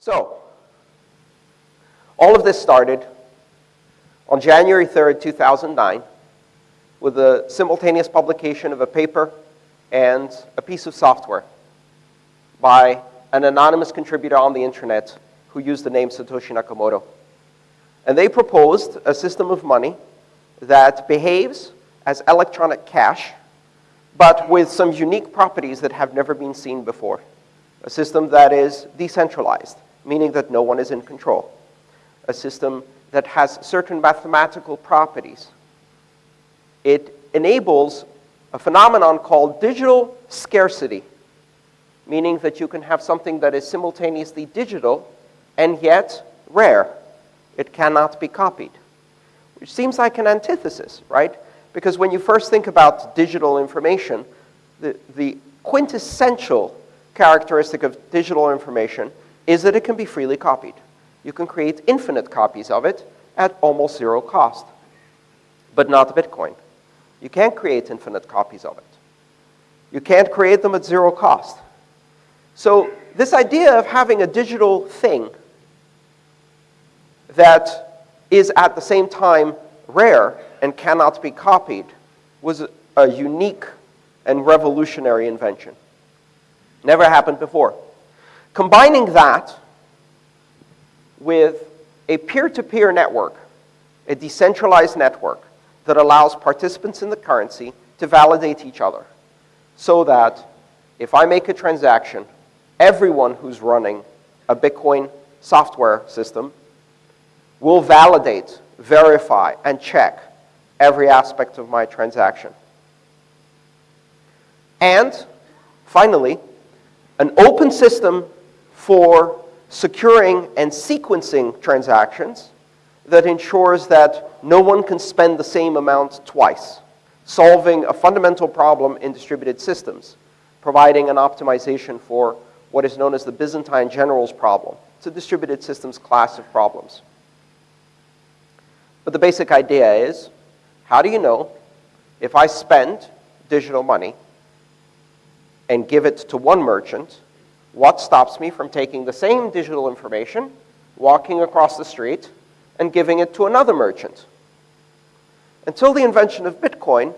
So, all of this started on January 3rd, 2009, with the simultaneous publication of a paper and a piece of software by an anonymous contributor on the internet who used the name Satoshi Nakamoto. And they proposed a system of money that behaves as electronic cash, but with some unique properties that have never been seen before. A system that is decentralized, meaning that no one is in control. A system that has certain mathematical properties. It enables a phenomenon called digital scarcity, meaning that you can have something that is simultaneously digital and yet rare. It cannot be copied, which seems like an antithesis, right? Because when you first think about digital information, the, the quintessential characteristic of digital information is that it can be freely copied. You can create infinite copies of it at almost zero cost, but not Bitcoin. You can't create infinite copies of it. You can't create them at zero cost. So this idea of having a digital thing that is at the same time rare and cannot be copied was a unique and revolutionary invention. Never happened before. Combining that with a peer-to-peer -peer network, a decentralized network that allows participants in the currency to validate each other so that if I make a transaction, everyone who's running a Bitcoin software system will validate, verify, and check every aspect of my transaction. And finally, an open system for securing and sequencing transactions that ensures that no one can spend the same amount twice, solving a fundamental problem in distributed systems, providing an optimization for what is known as the Byzantine generals problem. It's a distributed systems class of problems. But the basic idea is, how do you know if I spend digital money and give it to one merchant, what stops me from taking the same digital information, walking across the street, and giving it to another merchant? Until the invention of Bitcoin,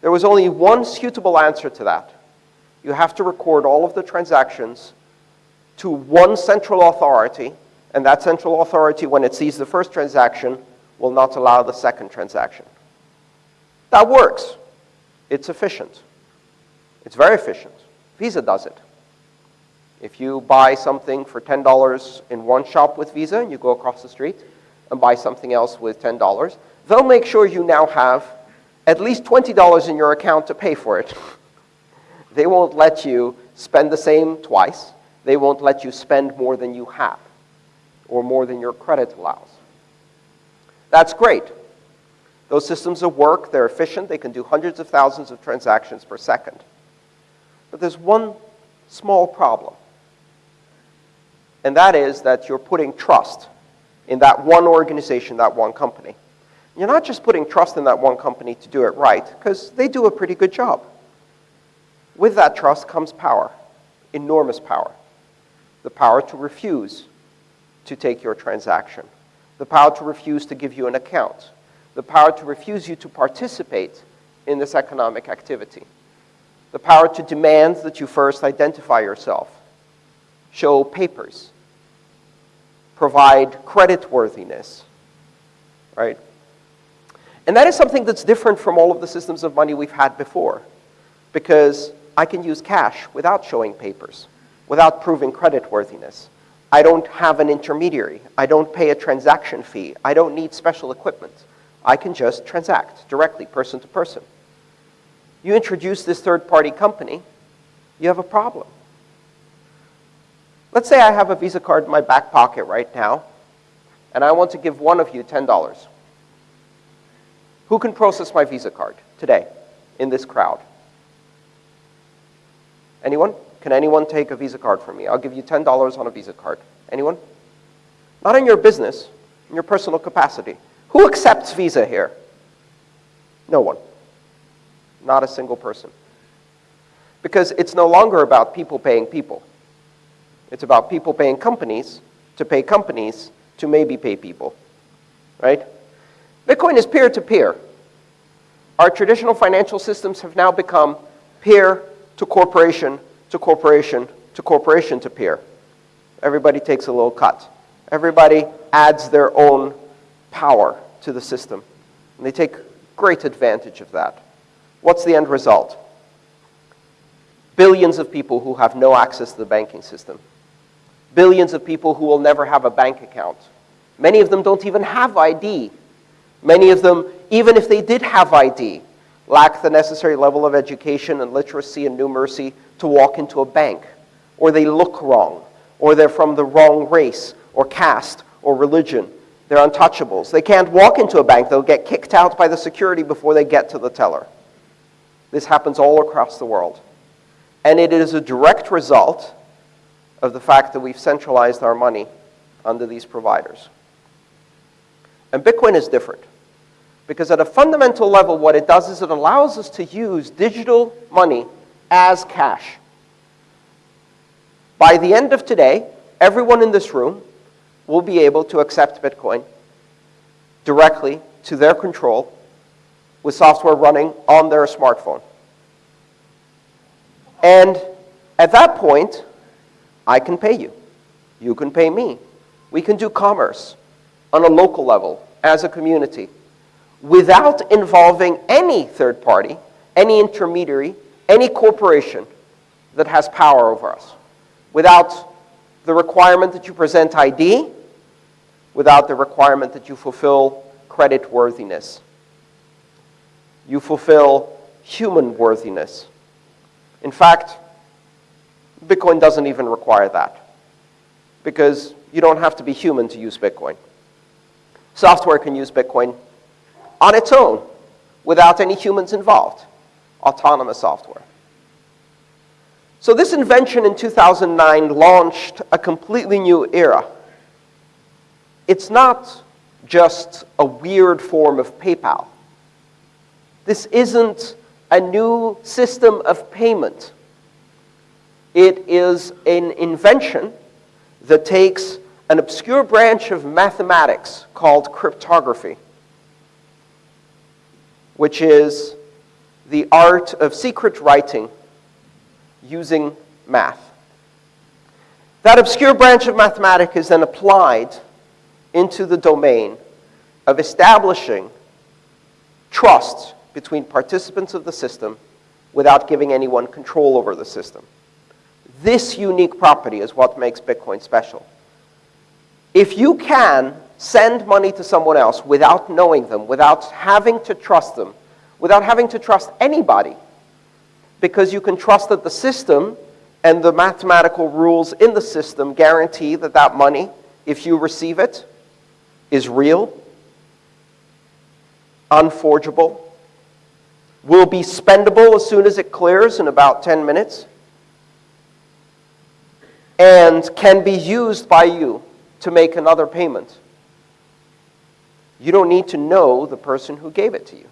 there was only one suitable answer to that. You have to record all of the transactions to one central authority, and that central authority, when it sees the first transaction, will not allow the second transaction. That works. It's efficient. It's very efficient. Visa does it. If you buy something for $10 in one shop with Visa and you go across the street and buy something else with $10, they'll make sure you now have at least $20 in your account to pay for it. they won't let you spend the same twice. They won't let you spend more than you have or more than your credit allows. That's great. Those systems work, they're efficient, they can do hundreds of thousands of transactions per second. But there's one small problem. And that is that you're putting trust in that one organization, that one company. You're not just putting trust in that one company to do it right, because they do a pretty good job. With that trust comes power, enormous power. The power to refuse to take your transaction the power to refuse to give you an account, the power to refuse you to participate in this economic activity, the power to demand that you first identify yourself, show papers, provide creditworthiness, right? And that is something that's different from all of the systems of money we've had before, because I can use cash without showing papers, without proving creditworthiness. I don't have an intermediary. I don't pay a transaction fee. I don't need special equipment. I can just transact directly, person to person. You introduce this third-party company, you have a problem. Let's say I have a Visa card in my back pocket right now, and I want to give one of you $10. Who can process my Visa card today in this crowd? Anyone? Can anyone take a Visa card from me? I'll give you $10 on a Visa card. Anyone? Not in your business, in your personal capacity. Who accepts Visa here? No one. Not a single person. Because it's no longer about people paying people. It's about people paying companies to pay companies to maybe pay people, right? Bitcoin is peer-to-peer. Our traditional financial systems have now become peer to corporation to corporation to corporation to peer. Everybody takes a little cut. Everybody adds their own power to the system. And they take great advantage of that. What's the end result? Billions of people who have no access to the banking system. Billions of people who will never have a bank account. Many of them don't even have ID. Many of them, even if they did have ID, lack the necessary level of education and literacy and numeracy to walk into a bank. Or they look wrong. Or they're from the wrong race or caste or religion. They're untouchables. They can't walk into a bank. They'll get kicked out by the security before they get to the teller. This happens all across the world. And it is a direct result of the fact that we've centralized our money under these providers. And Bitcoin is different. Because at a fundamental level, what it does is it allows us to use digital money as cash. By the end of today, everyone in this room will be able to accept Bitcoin directly to their control with software running on their smartphone. And at that point, I can pay you. You can pay me. We can do commerce on a local level as a community without involving any third party, any intermediary, any corporation that has power over us. Without the requirement that you present ID, without the requirement that you fulfill credit worthiness. You fulfill human worthiness. In fact, Bitcoin doesn't even require that because you don't have to be human to use Bitcoin. Software can use Bitcoin on its own without any humans involved, autonomous software. So this invention in 2009 launched a completely new era. It's not just a weird form of PayPal. This isn't a new system of payment. It is an invention that takes an obscure branch of mathematics called cryptography, which is the art of secret writing using math. That obscure branch of mathematics is then applied into the domain of establishing trust between participants of the system without giving anyone control over the system. This unique property is what makes Bitcoin special. If you can send money to someone else without knowing them, without having to trust them, without having to trust anybody, because you can trust that the system and the mathematical rules in the system guarantee that that money, if you receive it, is real, unforgeable, will be spendable as soon as it clears in about 10 minutes, and can be used by you to make another payment. You don't need to know the person who gave it to you.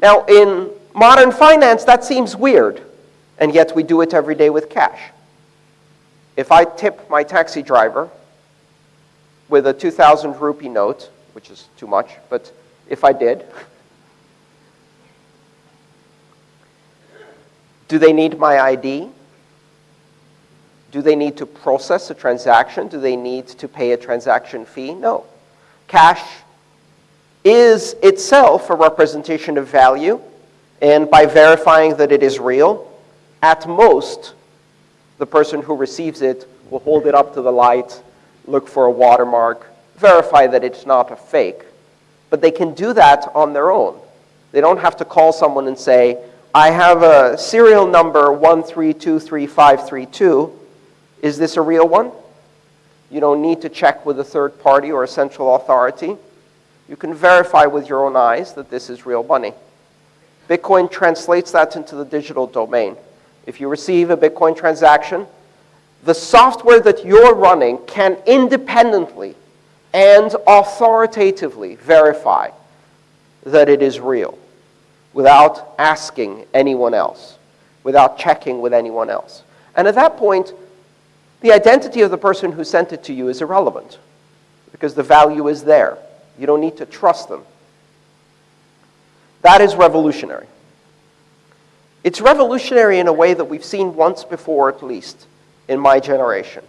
Now, in modern finance, that seems weird, and yet we do it every day with cash. If I tip my taxi driver with a 2,000 rupee note, which is too much, but if I did, Do they need my ID? Do they need to process a transaction? Do they need to pay a transaction fee? No. Cash is itself a representation of value, and by verifying that it is real, at most, the person who receives it will hold it up to the light, look for a watermark, verify that it's not a fake. But they can do that on their own. They don't have to call someone and say, I have a serial number 1323532. Is this a real one? You don't need to check with a third party or a central authority. You can verify with your own eyes that this is real money. Bitcoin translates that into the digital domain. If you receive a Bitcoin transaction, the software that you're running can independently and authoritatively verify that it is real without asking anyone else, without checking with anyone else. And at that point, the identity of the person who sent it to you is irrelevant because the value is there. You don't need to trust them. That is revolutionary. It's revolutionary in a way that we've seen once before, at least, in my generation,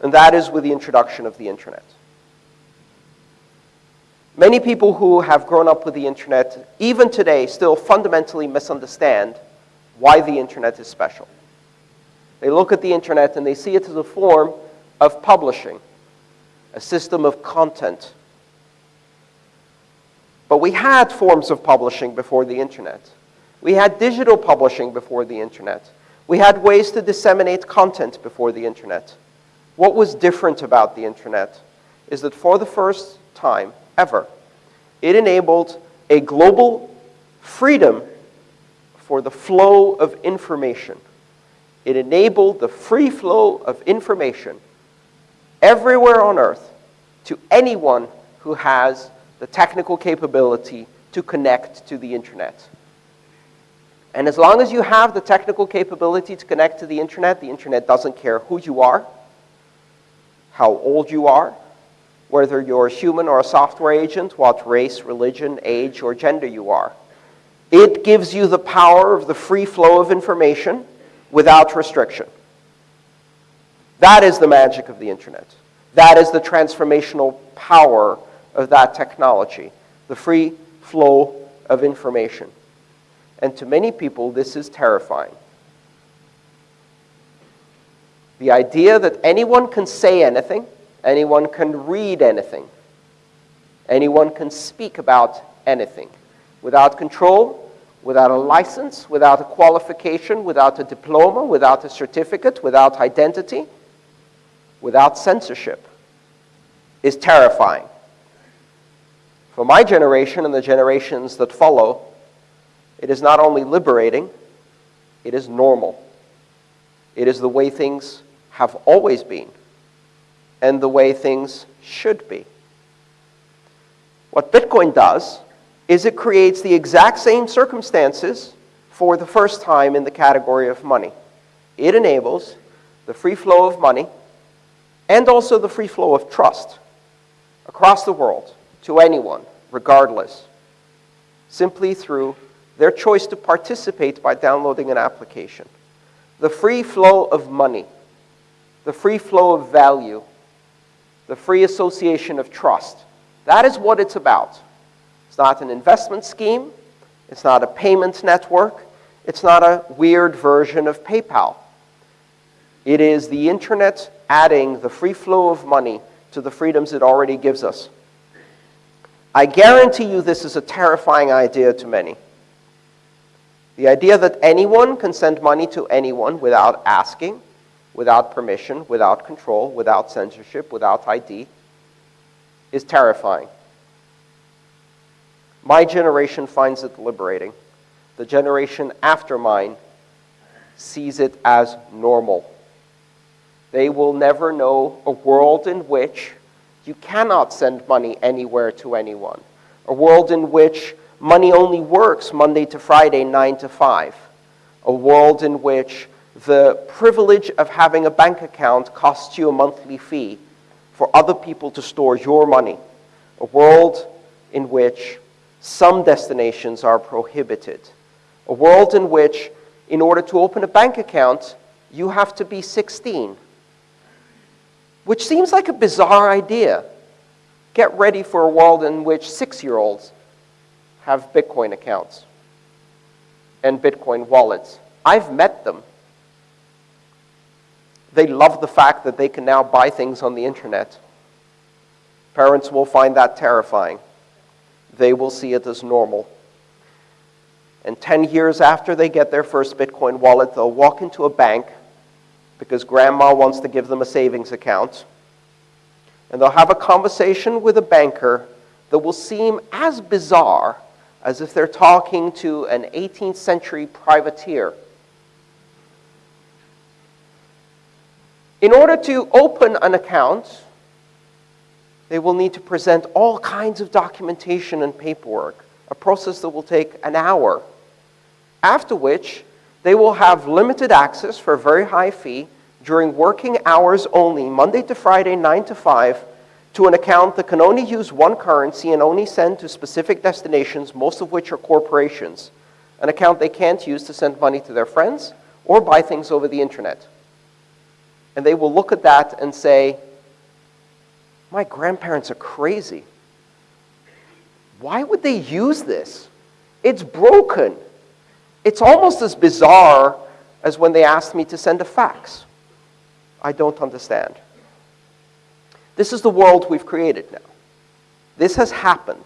and that is with the introduction of the internet. Many people who have grown up with the internet, even today, still fundamentally misunderstand why the internet is special. They look at the internet and they see it as a form of publishing, a system of content. But we had forms of publishing before the internet. We had digital publishing before the internet. We had ways to disseminate content before the internet. What was different about the internet is that for the first time ever, it enabled a global freedom for the flow of information. It enabled the free flow of information everywhere on earth to anyone who has the technical capability to connect to the internet. And as long as you have the technical capability to connect to the internet, the internet doesn't care who you are, how old you are, whether you're a human or a software agent, what race, religion, age, or gender you are. It gives you the power of the free flow of information without restriction. That is the magic of the internet. That is the transformational power of that technology, the free flow of information. And to many people, this is terrifying. The idea that anyone can say anything, anyone can read anything, anyone can speak about anything without control, without a license, without a qualification, without a diploma, without a certificate, without identity, without censorship is terrifying. For my generation and the generations that follow, it is not only liberating, it is normal. It is the way things have always been and the way things should be. What Bitcoin does is it creates the exact same circumstances for the first time in the category of money. It enables the free flow of money and also the free flow of trust across the world to anyone, regardless, simply through their choice to participate by downloading an application. The free flow of money, the free flow of value, the free association of trust. That is what it's about. It's not an investment scheme. It's not a payment network. It's not a weird version of PayPal. It is the internet adding the free flow of money to the freedoms it already gives us. I guarantee you this is a terrifying idea to many. The idea that anyone can send money to anyone without asking, without permission, without control, without censorship, without ID, is terrifying. My generation finds it liberating. The generation after mine sees it as normal. They will never know a world in which you cannot send money anywhere to anyone, a world in which money only works Monday to Friday, 9 to 5, a world in which the privilege of having a bank account costs you a monthly fee for other people to store your money, a world in which some destinations are prohibited. A world in which, in order to open a bank account, you have to be 16. Which seems like a bizarre idea. Get ready for a world in which six-year-olds have Bitcoin accounts and Bitcoin wallets. I've met them. They love the fact that they can now buy things on the internet. Parents will find that terrifying they will see it as normal. And 10 years after they get their first Bitcoin wallet, they'll walk into a bank because grandma wants to give them a savings account. And they'll have a conversation with a banker that will seem as bizarre as if they're talking to an 18th century privateer. In order to open an account, they will need to present all kinds of documentation and paperwork, a process that will take an hour. After which, they will have limited access for a very high fee during working hours only, Monday to Friday, 9 to 5, to an account that can only use one currency and only send to specific destinations, most of which are corporations, an account they can't use to send money to their friends or buy things over the internet. And they will look at that and say, my grandparents are crazy. Why would they use this? It's broken. It's almost as bizarre as when they asked me to send a fax. I don't understand. This is the world we've created now. This has happened.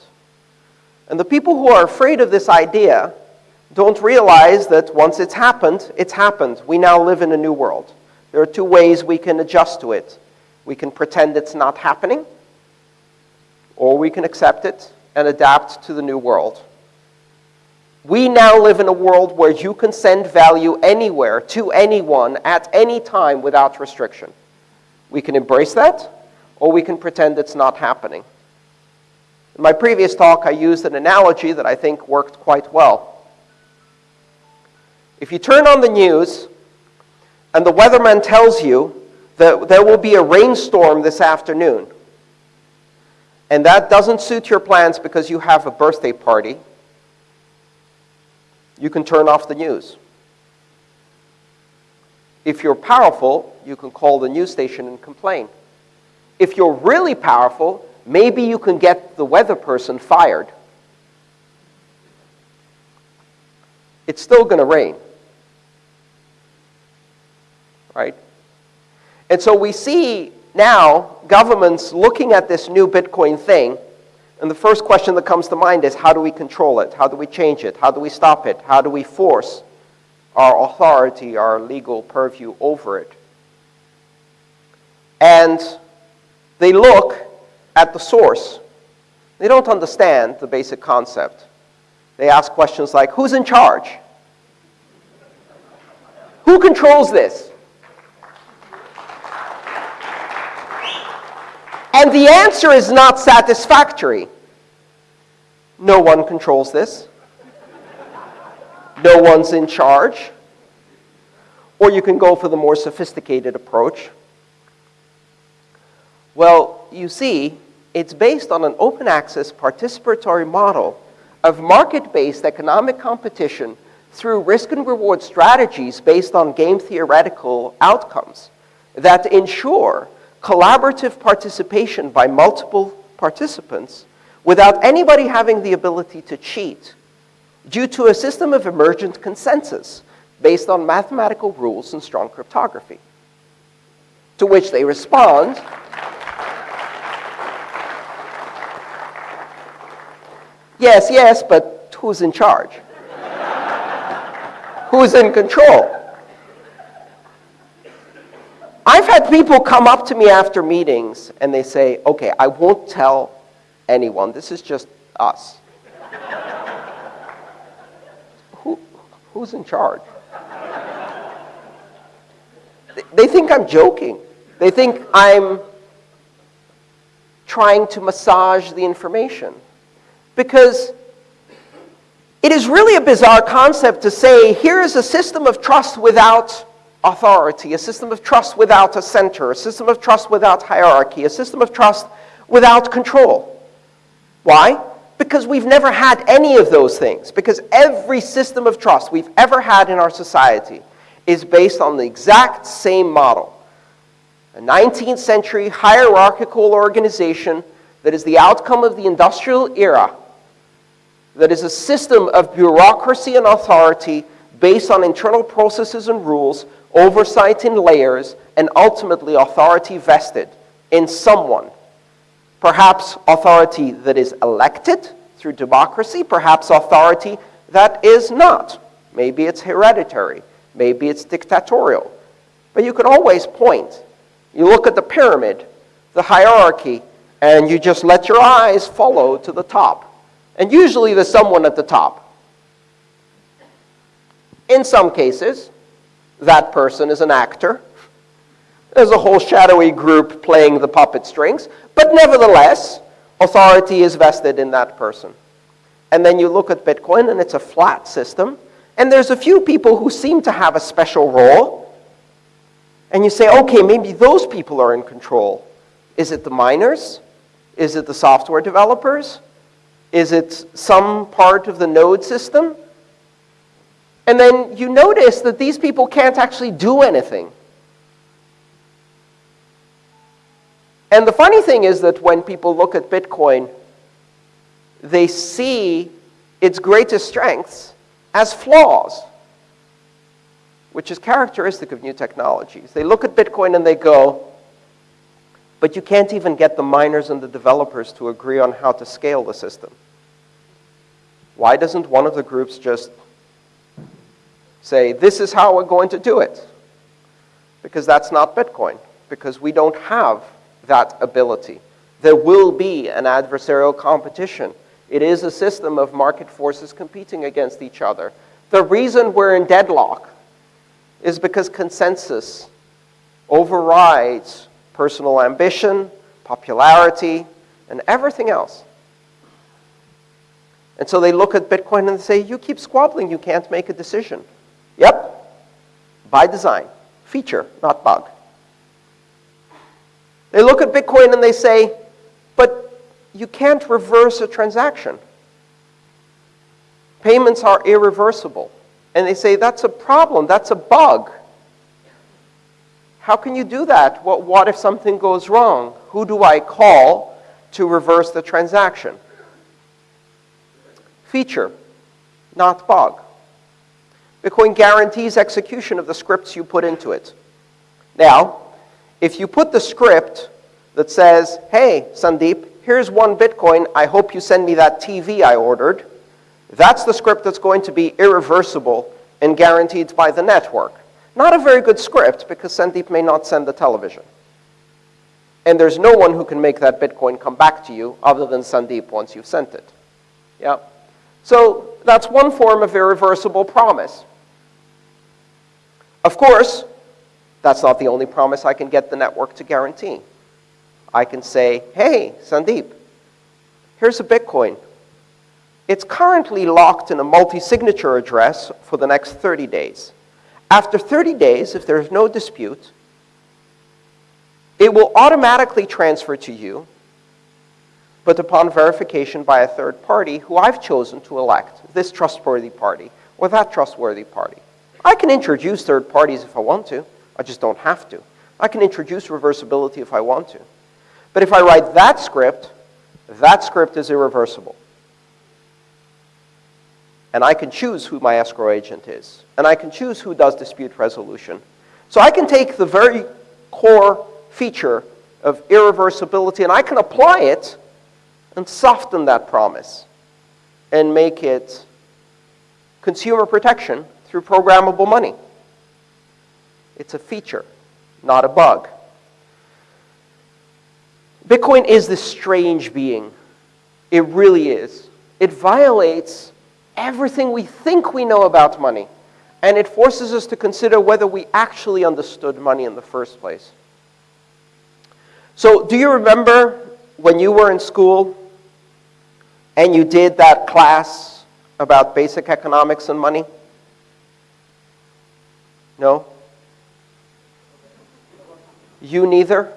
And the people who are afraid of this idea don't realize that once it's happened, it's happened. We now live in a new world. There are two ways we can adjust to it. We can pretend it's not happening, or we can accept it and adapt to the new world. We now live in a world where you can send value anywhere to anyone at any time without restriction. We can embrace that, or we can pretend it's not happening. In my previous talk, I used an analogy that I think worked quite well. If you turn on the news and the weatherman tells you that there will be a rainstorm this afternoon, and that doesn't suit your plans because you have a birthday party, you can turn off the news. If you're powerful, you can call the news station and complain. If you're really powerful, maybe you can get the weather person fired. It's still going to rain. Right? And so we see now governments looking at this new Bitcoin thing and the first question that comes to mind is how do we control it? How do we change it? How do we stop it? How do we force our authority, our legal purview over it? And they look at the source. They don't understand the basic concept. They ask questions like who's in charge? Who controls this? And the answer is not satisfactory. No one controls this. No one's in charge. Or you can go for the more sophisticated approach. Well, you see, it's based on an open access participatory model of market-based economic competition through risk and reward strategies based on game theoretical outcomes that ensure collaborative participation by multiple participants without anybody having the ability to cheat due to a system of emergent consensus based on mathematical rules and strong cryptography. To which they respond, yes, yes, but who's in charge? who's in control? I've had people come up to me after meetings and they say, okay, I won't tell anyone. This is just us. Who, who's in charge? They think I'm joking. They think I'm trying to massage the information. Because it is really a bizarre concept to say, here is a system of trust without authority, a system of trust without a center, a system of trust without hierarchy, a system of trust without control. Why? Because we've never had any of those things. Because every system of trust we've ever had in our society is based on the exact same model. A 19th century hierarchical organization that is the outcome of the industrial era, that is a system of bureaucracy and authority based on internal processes and rules oversight in layers, and ultimately authority vested in someone. Perhaps authority that is elected through democracy, perhaps authority that is not. Maybe it's hereditary, maybe it's dictatorial. But you can always point. You look at the pyramid, the hierarchy, and you just let your eyes follow to the top. And usually there's someone at the top. In some cases, that person is an actor. There's a whole shadowy group playing the puppet strings, but nevertheless, authority is vested in that person. And then you look at Bitcoin, and it's a flat system, and there's a few people who seem to have a special role, And you say, okay, maybe those people are in control. Is it the miners? Is it the software developers? Is it some part of the node system? And then you notice that these people can't actually do anything. And the funny thing is that when people look at Bitcoin, they see its greatest strengths as flaws, which is characteristic of new technologies. They look at Bitcoin and they go, but you can't even get the miners and the developers to agree on how to scale the system. Why doesn't one of the groups just say, this is how we're going to do it? Because that's not Bitcoin, because we don't have that ability. There will be an adversarial competition. It is a system of market forces competing against each other. The reason we're in deadlock is because consensus overrides personal ambition, popularity, and everything else. And so they look at Bitcoin and say, you keep squabbling, you can't make a decision. Yep, by design, feature, not bug. They look at Bitcoin and they say, but you can't reverse a transaction. Payments are irreversible. And they say, that's a problem, that's a bug. How can you do that? What, what if something goes wrong? Who do I call to reverse the transaction? Feature, not bug. Bitcoin guarantees execution of the scripts you put into it. Now, if you put the script that says, hey, Sandeep, here's one Bitcoin, I hope you send me that TV I ordered, that's the script that's going to be irreversible and guaranteed by the network. Not a very good script because Sandeep may not send the television. And there's no one who can make that Bitcoin come back to you other than Sandeep once you've sent it. Yeah? So that's one form of irreversible promise. Of course, that's not the only promise I can get the network to guarantee. I can say, hey, Sandeep, here's a Bitcoin. It's currently locked in a multi-signature address for the next 30 days. After 30 days, if there's no dispute, it will automatically transfer to you, but upon verification by a third party who I've chosen to elect, this trustworthy party or that trustworthy party. I can introduce third parties if I want to. I just don't have to. I can introduce reversibility if I want to. But if I write that script, that script is irreversible. And I can choose who my escrow agent is. And I can choose who does dispute resolution. So I can take the very core feature of irreversibility and I can apply it and soften that promise and make it consumer protection through programmable money. It's a feature, not a bug. Bitcoin is this strange being. It really is. It violates everything we think we know about money. And it forces us to consider whether we actually understood money in the first place. So do you remember when you were in school and you did that class about basic economics and money? No? You neither?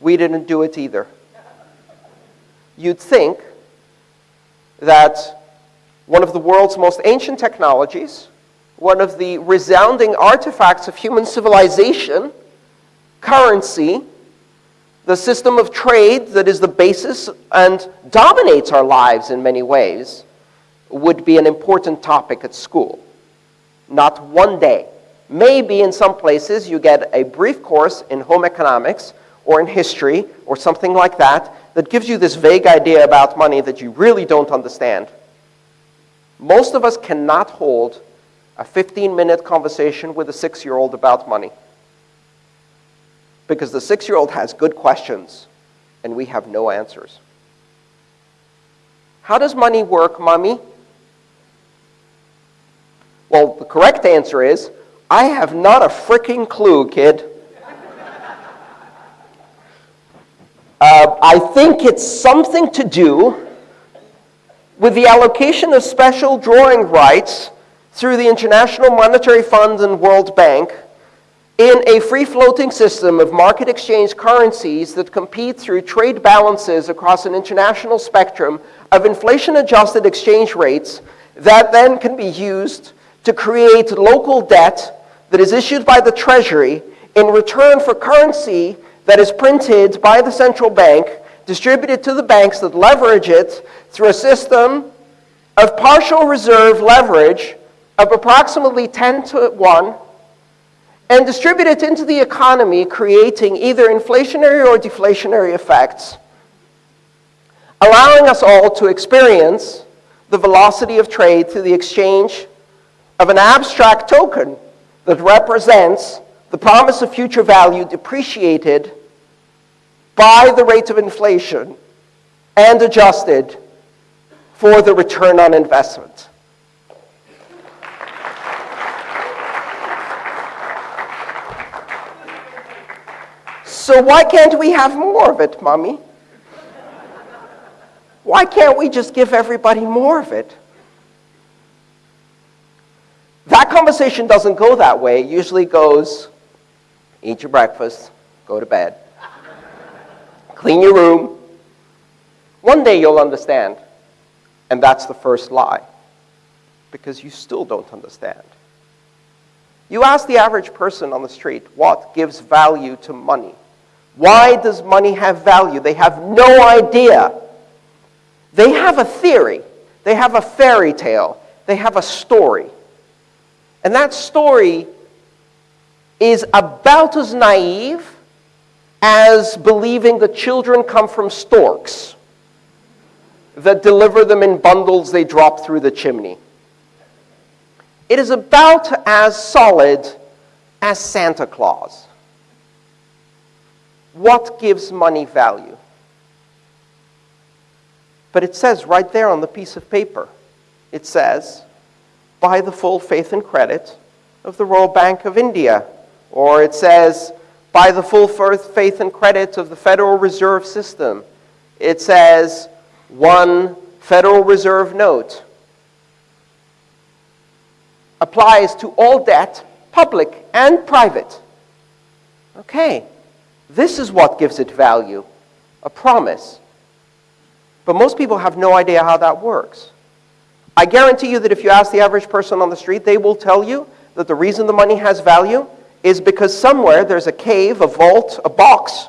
We didn't do it either. You'd think that one of the world's most ancient technologies, one of the resounding artifacts of human civilization, currency, the system of trade that is the basis and dominates our lives in many ways, would be an important topic at school. Not one day. Maybe in some places you get a brief course in home economics or in history or something like that that gives you this vague idea about money that you really don't understand. Most of us cannot hold a 15-minute conversation with a six-year-old about money because the six-year-old has good questions and we have no answers. How does money work, mommy? Well, the correct answer is, I have not a freaking clue, kid. Uh, I think it's something to do with the allocation of special drawing rights through the International Monetary Fund and World Bank In a free floating system of market exchange currencies that compete through trade balances across an international spectrum of inflation adjusted exchange rates that then can be used to create local debt that is issued by the Treasury in return for currency that is printed by the central bank, distributed to the banks that leverage it through a system of partial reserve leverage of approximately 10 to 1 and distribute it into the economy, creating either inflationary or deflationary effects, allowing us all to experience the velocity of trade through the exchange of an abstract token that represents the promise of future value depreciated by the rate of inflation and adjusted for the return on investment. So why can't we have more of it, Mommy? Why can't we just give everybody more of it? That conversation doesn't go that way. It usually goes, eat your breakfast, go to bed, clean your room. One day you'll understand. And that's the first lie, because you still don't understand. You ask the average person on the street, what gives value to money? Why does money have value? They have no idea. They have a theory. They have a fairy tale. They have a story. And that story is about as naive as believing that children come from storks that deliver them in bundles they drop through the chimney. It is about as solid as Santa Claus. What gives money value? But it says right there on the piece of paper, it says, by the full faith and credit of the Royal Bank of India. Or it says, by the full faith and credit of the Federal Reserve System. It says, one Federal Reserve note applies to all debt, public and private. Okay, this is what gives it value, a promise. But most people have no idea how that works. I guarantee you that if you ask the average person on the street, they will tell you that the reason the money has value is because somewhere there's a cave, a vault, a box,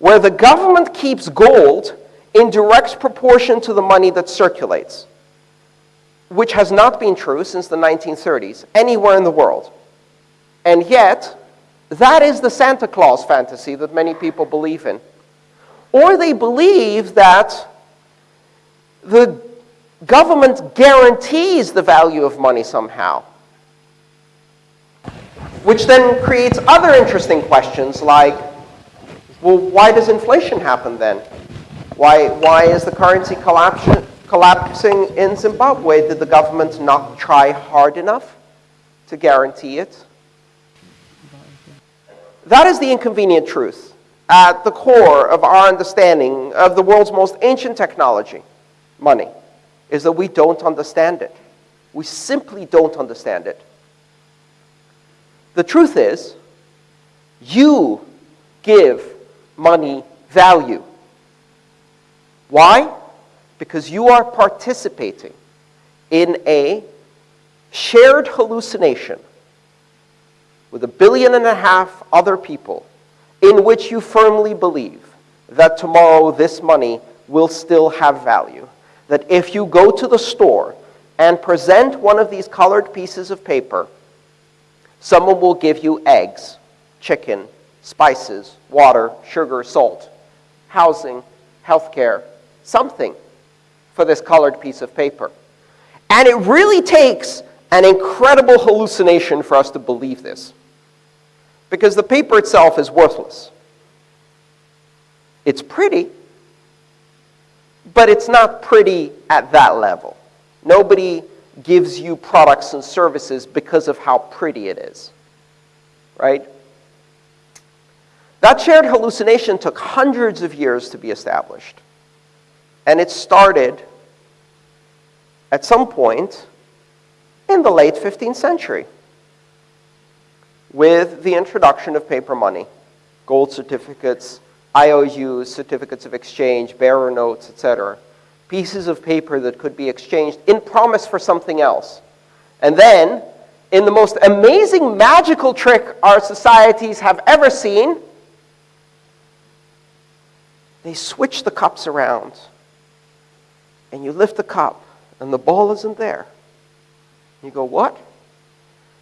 where the government keeps gold in direct proportion to the money that circulates, which has not been true since the 1930s anywhere in the world. And yet, that is the Santa Claus fantasy that many people believe in. Or they believe that the government guarantees the value of money somehow. Which then creates other interesting questions like, well, why does inflation happen then? Why, why is the currency collapsing in Zimbabwe? Did the government not try hard enough to guarantee it? That is the inconvenient truth at the core of our understanding of the world's most ancient technology, money, is that we don't understand it. We simply don't understand it. The truth is, you give money value. Why? Because you are participating in a shared hallucination with a billion and a half other people in which you firmly believe that tomorrow this money will still have value. That if you go to the store and present one of these colored pieces of paper, someone will give you eggs, chicken, spices, water, sugar, salt, housing, healthcare, something for this colored piece of paper. And it really takes an incredible hallucination for us to believe this because the paper itself is worthless. It's pretty, but it's not pretty at that level. Nobody gives you products and services because of how pretty it is, right? That shared hallucination took hundreds of years to be established. And it started at some point in the late 15th century with the introduction of paper money, gold certificates, IOUs, certificates of exchange, bearer notes, etc., pieces of paper that could be exchanged in promise for something else. And then, in the most amazing magical trick our societies have ever seen, they switch the cups around. And you lift the cup, and the ball isn't there. You go, what?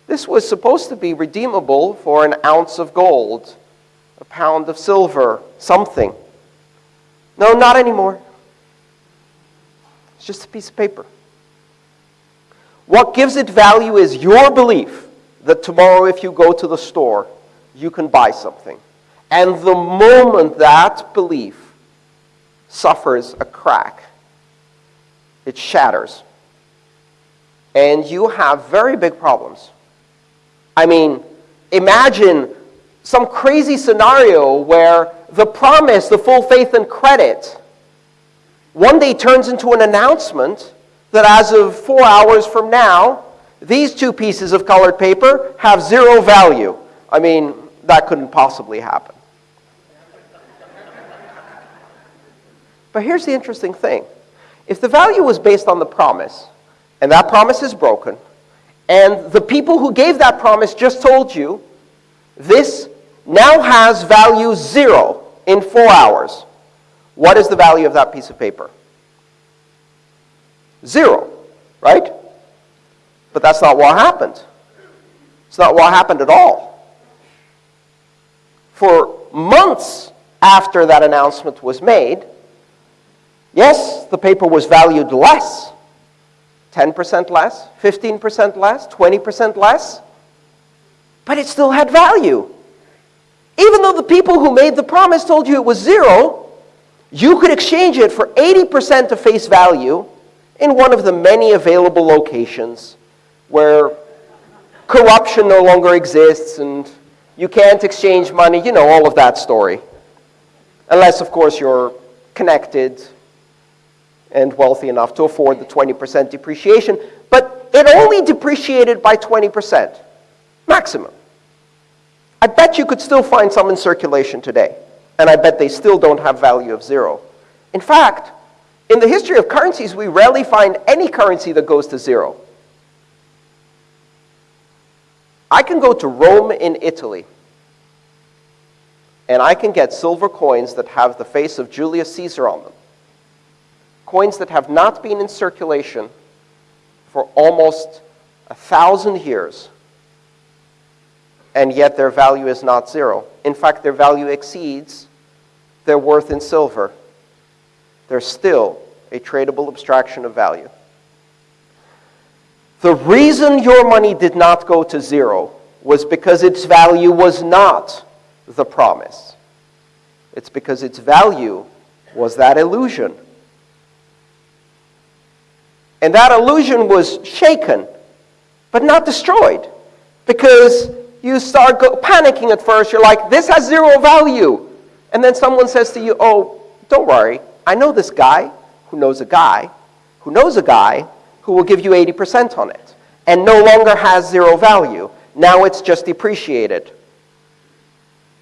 This was supposed to be redeemable for an ounce of gold, a pound of silver, something. No, not anymore. It's just a piece of paper. What gives it value is your belief that tomorrow, if you go to the store, you can buy something. And the moment that belief suffers a crack, it shatters. And you have very big problems. I mean, imagine some crazy scenario where the promise, the full faith and credit, one day turns into an announcement that as of four hours from now, these two pieces of colored paper have zero value. I mean, that couldn't possibly happen. But here's the interesting thing. If the value was based on the promise, and that promise is broken, and the people who gave that promise just told you, this now has value zero in four hours. What is the value of that piece of paper? Zero, right? But that's not what happened. It's not what happened at all. For months after that announcement was made, yes, the paper was valued less 10% less, 15% less, 20% less, but it still had value. Even though the people who made the promise told you it was zero, you could exchange it for 80% of face value in one of the many available locations where corruption no longer exists and you can't exchange money, you know, all of that story. Unless, of course, you're connected and wealthy enough to afford the 20% depreciation, but it only depreciated by 20%, maximum. I bet you could still find some in circulation today, and I bet they still don't have value of zero. In fact, in the history of currencies, we rarely find any currency that goes to zero. I can go to Rome in Italy, and I can get silver coins that have the face of Julius Caesar on them coins that have not been in circulation for almost a thousand years, and yet their value is not zero. In fact, their value exceeds their worth in silver. They're still a tradable abstraction of value. The reason your money did not go to zero was because its value was not the promise. It's because its value was that illusion and that illusion was shaken, but not destroyed. Because you start panicking at first. You're like, this has zero value. And then someone says to you, oh, don't worry. I know this guy who knows a guy who knows a guy who will give you 80% on it and no longer has zero value. Now it's just depreciated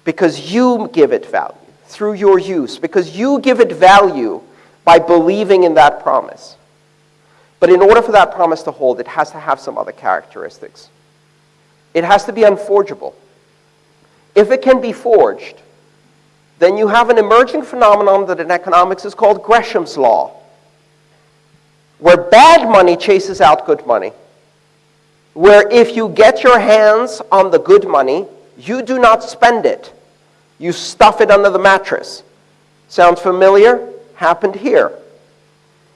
because you give it value through your use, because you give it value by believing in that promise. But in order for that promise to hold, it has to have some other characteristics. It has to be unforgeable. If it can be forged, then you have an emerging phenomenon that in economics is called Gresham's law, where bad money chases out good money. Where if you get your hands on the good money, you do not spend it. You stuff it under the mattress. Sound familiar? Happened here.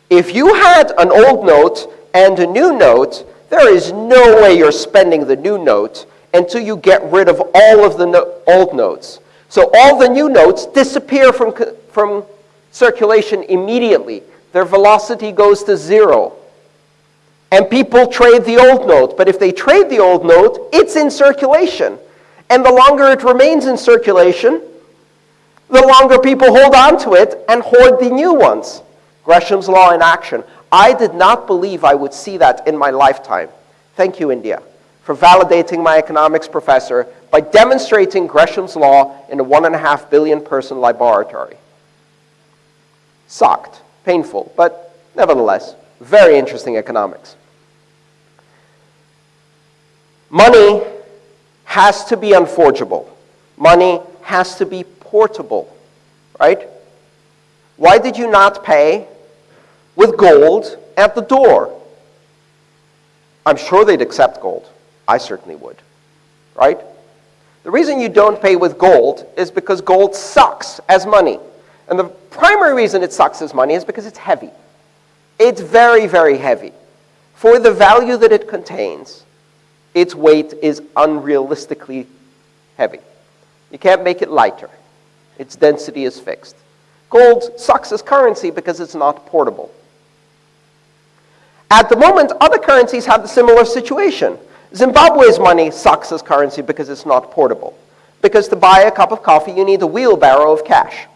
If you had an old note and a new note, there is no way you're spending the new note until you get rid of all of the no old notes. So all the new notes disappear from, from circulation immediately. Their velocity goes to zero. And people trade the old note. But if they trade the old note, it's in circulation. And the longer it remains in circulation, the longer people hold on to it and hoard the new ones. Gresham's law in action. I did not believe I would see that in my lifetime. Thank you, India, for validating my economics professor by demonstrating Gresham's law in a one and a half billion person laboratory. Sucked, painful, but nevertheless, very interesting economics. Money has to be unforgeable. Money has to be portable, right? Why did you not pay with gold at the door? I'm sure they'd accept gold. I certainly would, right? The reason you don't pay with gold is because gold sucks as money. And the primary reason it sucks as money is because it's heavy. It's very, very heavy. For the value that it contains, its weight is unrealistically heavy. You can't make it lighter. Its density is fixed. Gold sucks as currency because it's not portable. At the moment, other currencies have the similar situation. Zimbabwe's money sucks as currency because it's not portable. Because to buy a cup of coffee, you need a wheelbarrow of cash.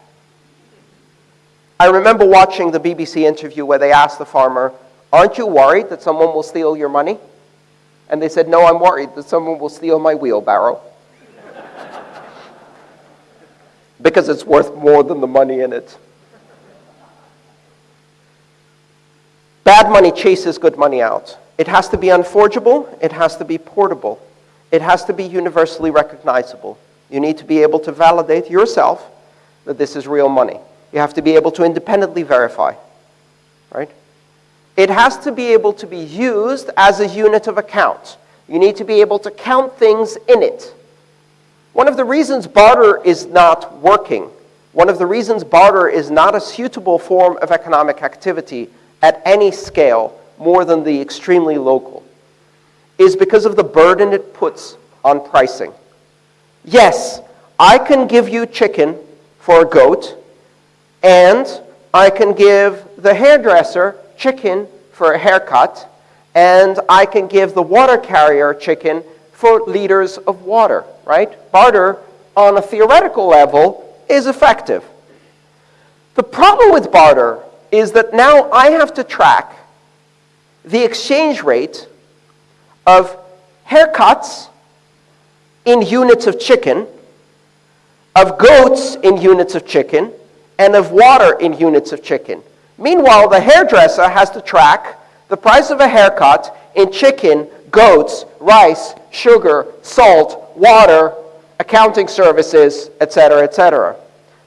I remember watching the BBC interview where they asked the farmer, Aren't you worried that someone will steal your money? And they said, No, I'm worried that someone will steal my wheelbarrow. because it's worth more than the money in it. Bad money chases good money out. It has to be unforgeable, it has to be portable, it has to be universally recognizable. You need to be able to validate yourself that this is real money. You have to be able to independently verify, right? It has to be able to be used as a unit of account. You need to be able to count things in it. One of the reasons barter is not working, one of the reasons barter is not a suitable form of economic activity at any scale more than the extremely local, is because of the burden it puts on pricing. Yes, I can give you chicken for a goat, and I can give the hairdresser chicken for a haircut, and I can give the water carrier chicken for liters of water, right? Barter, on a theoretical level, is effective. The problem with barter is that now I have to track the exchange rate of haircuts in units of chicken, of goats in units of chicken, and of water in units of chicken. Meanwhile, the hairdresser has to track the price of a haircut in chicken, goats, rice, sugar, salt, water, accounting services, etc., etc.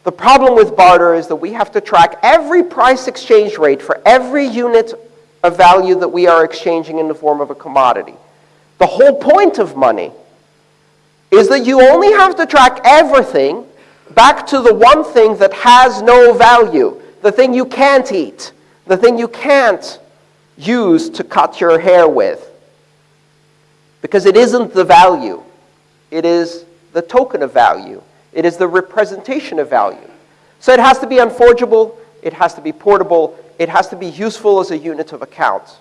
The problem with barter is that we have to track every price exchange rate for every unit of value that we are exchanging in the form of a commodity. The whole point of money is that you only have to track everything back to the one thing that has no value, the thing you can't eat, the thing you can't use to cut your hair with. Because it isn't the value, it is the token of value, it is the representation of value. So it has to be unforgeable, it has to be portable, it has to be useful as a unit of account.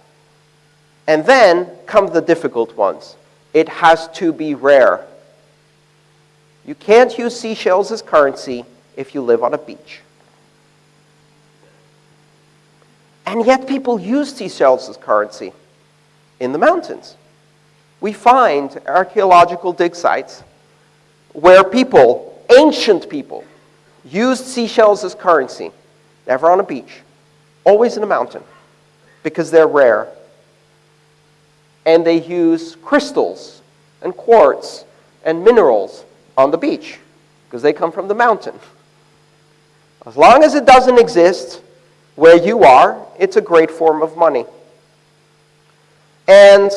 And then come the difficult ones. It has to be rare. You can't use seashells as currency if you live on a beach. And yet people use seashells as currency in the mountains. We find archaeological dig sites where people, ancient people, used seashells as currency, never on a beach, always in a mountain, because they're rare. And they use crystals and quartz and minerals on the beach because they come from the mountain. As long as it doesn't exist where you are, it's a great form of money. And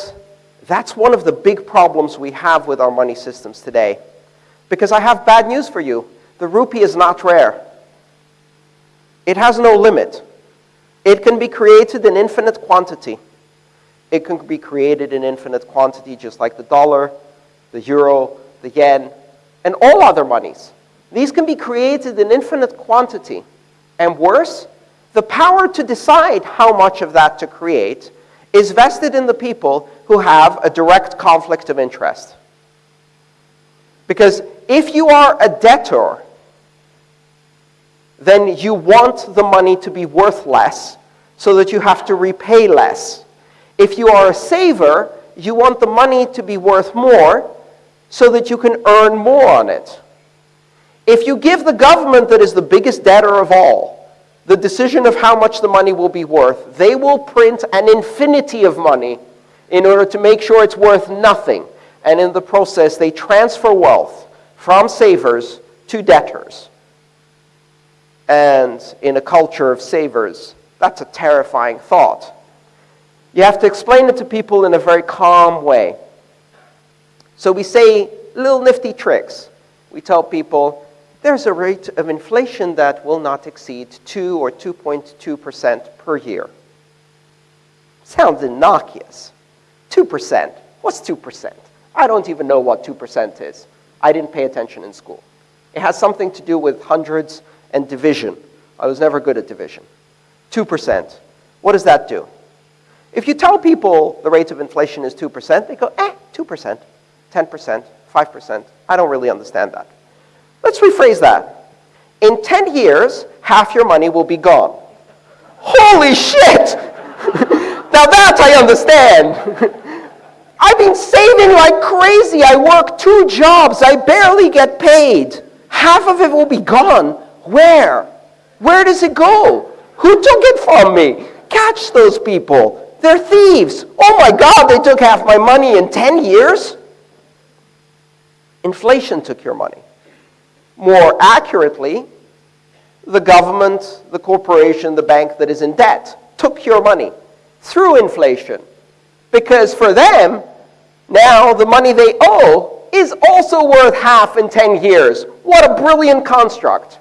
that's one of the big problems we have with our money systems today. Because I have bad news for you. The rupee is not rare. It has no limit. It can be created in infinite quantity. It can be created in infinite quantity just like the dollar, the euro, the yen, and all other monies. These can be created in infinite quantity. And worse, the power to decide how much of that to create is vested in the people who have a direct conflict of interest. Because if you are a debtor, then you want the money to be worth less so that you have to repay less. If you are a saver, you want the money to be worth more so that you can earn more on it. If you give the government that is the biggest debtor of all the decision of how much the money will be worth, they will print an infinity of money in order to make sure it's worth nothing. And in the process, they transfer wealth from savers to debtors. And in a culture of savers, that's a terrifying thought. You have to explain it to people in a very calm way. So we say little nifty tricks. We tell people there's a rate of inflation that will not exceed 2 or 2.2% per year. Sounds innocuous. 2%. What's 2%? I don't even know what 2% is. I didn't pay attention in school. It has something to do with hundreds and division. I was never good at division. 2%. What does that do? If you tell people the rate of inflation is 2%, they go, eh, 2%, 10%, 5%. I don't really understand that. Let's rephrase that. In 10 years, half your money will be gone. Holy shit! now that I understand. I've been saving like crazy. I work two jobs. I barely get paid. Half of it will be gone. Where? Where does it go? Who took it from me? Catch those people. They're thieves. Oh my God, they took half my money in 10 years? Inflation took your money. More accurately, the government, the corporation, the bank that is in debt took your money through inflation. Because for them, now the money they owe is also worth half in 10 years. What a brilliant construct.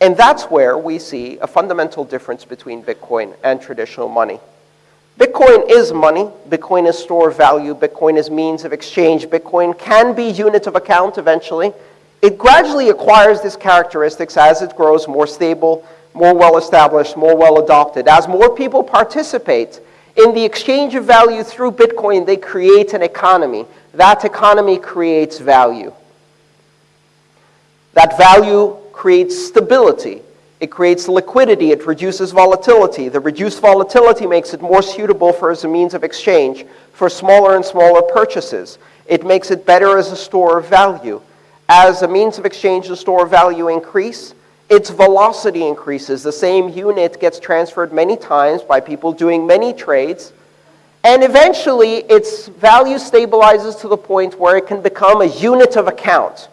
And that's where we see a fundamental difference between Bitcoin and traditional money. Bitcoin is money. Bitcoin is store of value. Bitcoin is means of exchange. Bitcoin can be unit of account eventually. It gradually acquires these characteristics as it grows more stable, more well established, more well adopted. As more people participate in the exchange of value through Bitcoin, they create an economy. That economy creates value. That value creates stability. It creates liquidity. It reduces volatility. The reduced volatility makes it more suitable for as a means of exchange for smaller and smaller purchases. It makes it better as a store of value. As a means of exchange, the store of value increase, its velocity increases. The same unit gets transferred many times by people doing many trades. And eventually, its value stabilizes to the point where it can become a unit of account,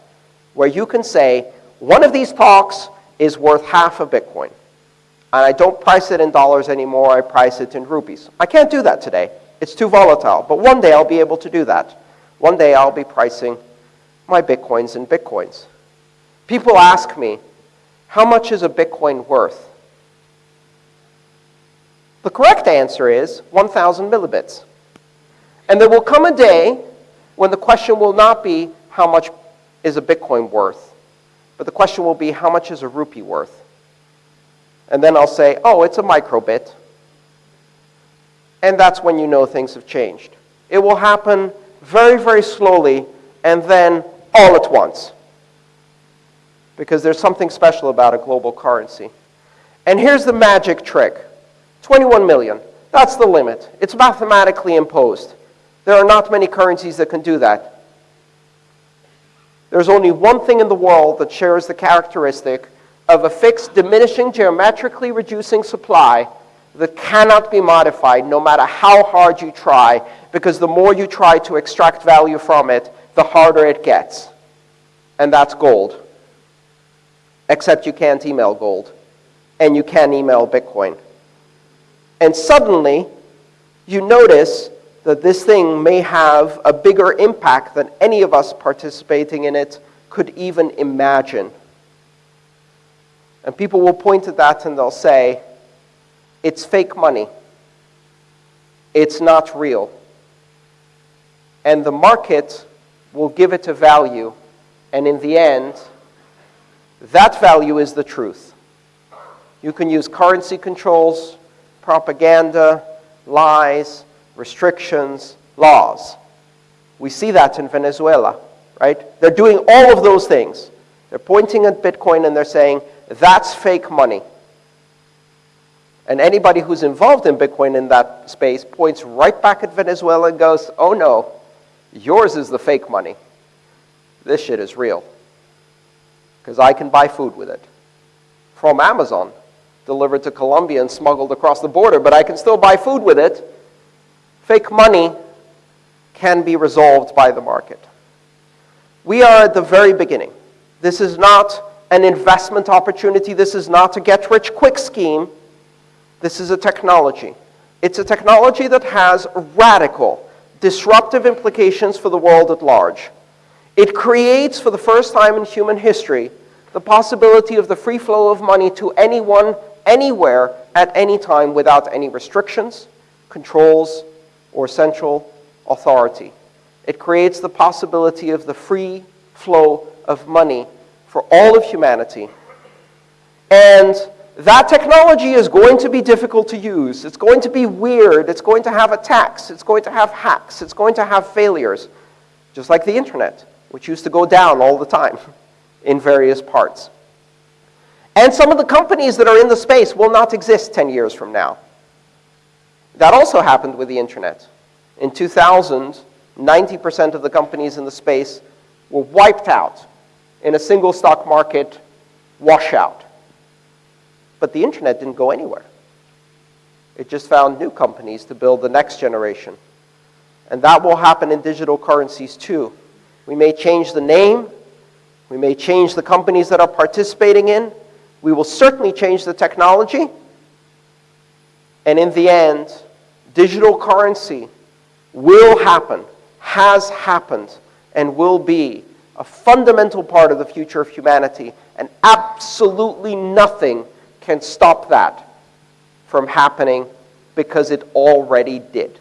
where you can say, one of these talks is worth half a Bitcoin. And I don't price it in dollars anymore, I price it in rupees. I can't do that today. It's too volatile. But one day I'll be able to do that. One day I'll be pricing my Bitcoins in Bitcoins. People ask me, how much is a Bitcoin worth? The correct answer is 1,000 millibits. And there will come a day when the question will not be how much is a Bitcoin worth, but the question will be how much is a rupee worth? And then I'll say, oh, it's a microbit. And that's when you know things have changed. It will happen very, very slowly and then all at once because there's something special about a global currency. And here's the magic trick 21 million. That's the limit. It's mathematically imposed. There are not many currencies that can do that. There's only one thing in the world that shares the characteristic of a fixed, diminishing, geometrically reducing supply that cannot be modified no matter how hard you try, because the more you try to extract value from it, the harder it gets. And that's gold except you can't email gold, and you can't email Bitcoin. And suddenly, you notice that this thing may have a bigger impact than any of us participating in it could even imagine. And people will point at that and they'll say, it's fake money. It's not real. And the market will give it a value, and in the end, that value is the truth. You can use currency controls, propaganda, lies, restrictions, laws. We see that in Venezuela, right? They're doing all of those things. They're pointing at Bitcoin and they're saying, that's fake money. And anybody who's involved in Bitcoin in that space points right back at Venezuela and goes, oh no, yours is the fake money. This shit is real. Because I can buy food with it from Amazon, delivered to Colombia and smuggled across the border, but I can still buy food with it. Fake money can be resolved by the market. We are at the very beginning. This is not an investment opportunity. This is not a get rich quick scheme. This is a technology. It's a technology that has radical, disruptive implications for the world at large. It creates, for the first time in human history, the possibility of the free flow of money to anyone, anywhere, at any time without any restrictions, controls, or central authority. It creates the possibility of the free flow of money for all of humanity. And that technology is going to be difficult to use. It's going to be weird. It's going to have attacks. It's going to have hacks. It's going to have failures, just like the internet, which used to go down all the time in various parts. And some of the companies that are in the space will not exist 10 years from now. That also happened with the internet. In 2000, 90% of the companies in the space were wiped out in a single stock market washout. But the internet didn't go anywhere. It just found new companies to build the next generation. And that will happen in digital currencies too. We may change the name, we may change the companies that are participating in, we will certainly change the technology, and in the end, digital currency will happen, has happened, and will be a fundamental part of the future of humanity, and absolutely nothing can stop that from happening because it already did.